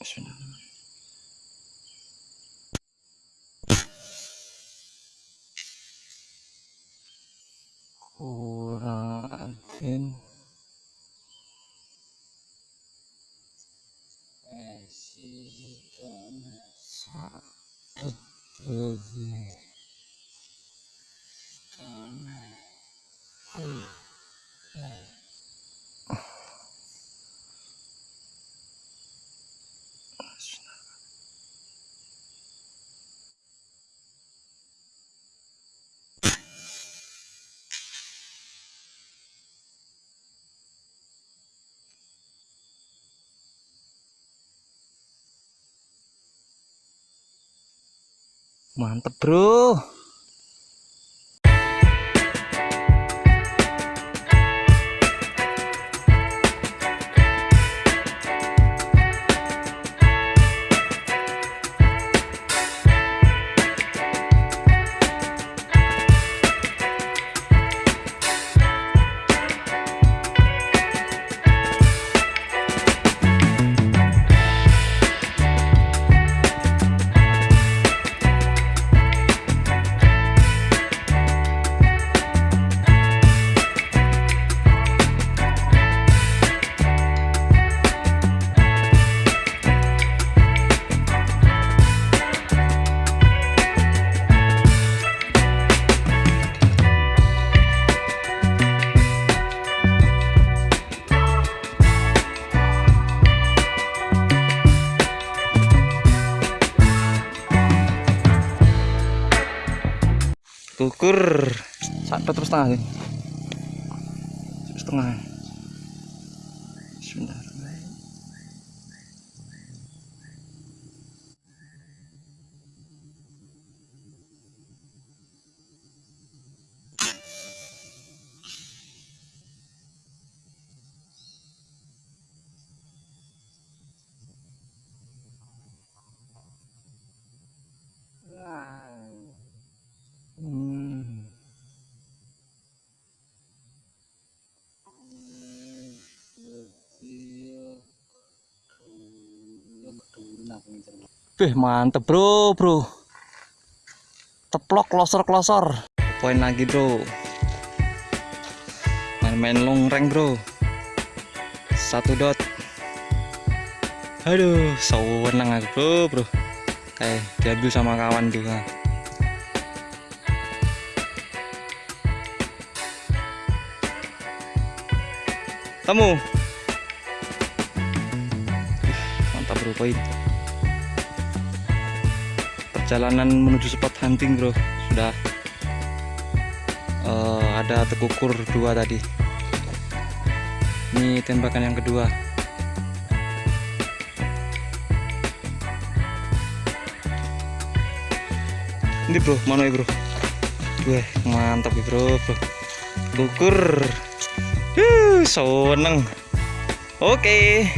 Bismillahirrahmanirrahim. kurang mantep bro kukur satu terus setengah sih setengah. Bismillahirrahmanirrahim Wih mantep bro bro. Teplok klosor klosor. Poin lagi bro. Main-main long rank bro. Satu dot. Aduh sewenang aku bro bro. Kayak diambil sama kawan juga. Temu Mantap bro poin perjalanan menuju spot hunting bro. Sudah uh, ada tekukur dua tadi. Ini tembakan yang kedua. Ini bro mana ya bro? Wah mantap ya bro. Bro kukur uh, seneng. Oke. okay.